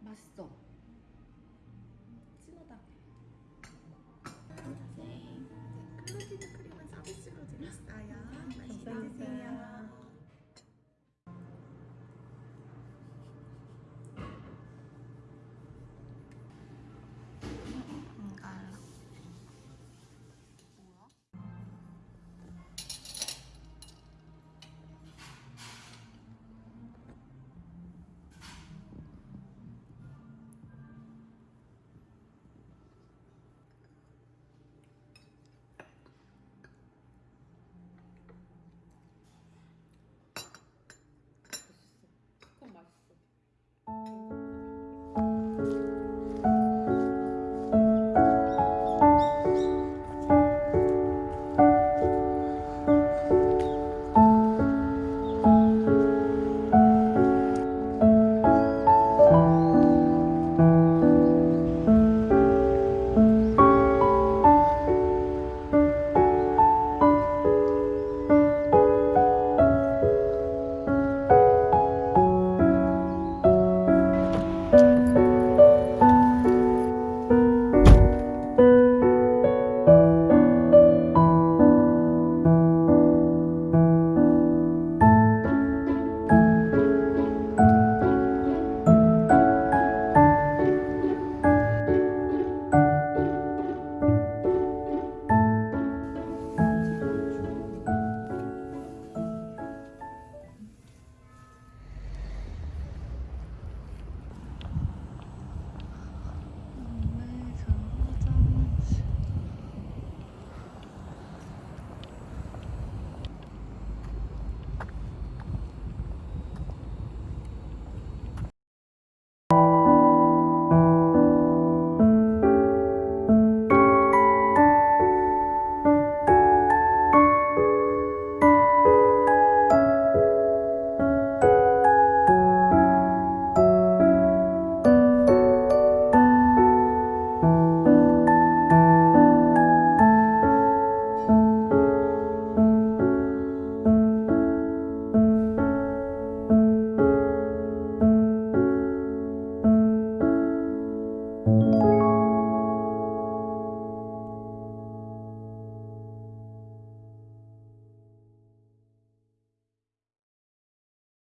맛있어.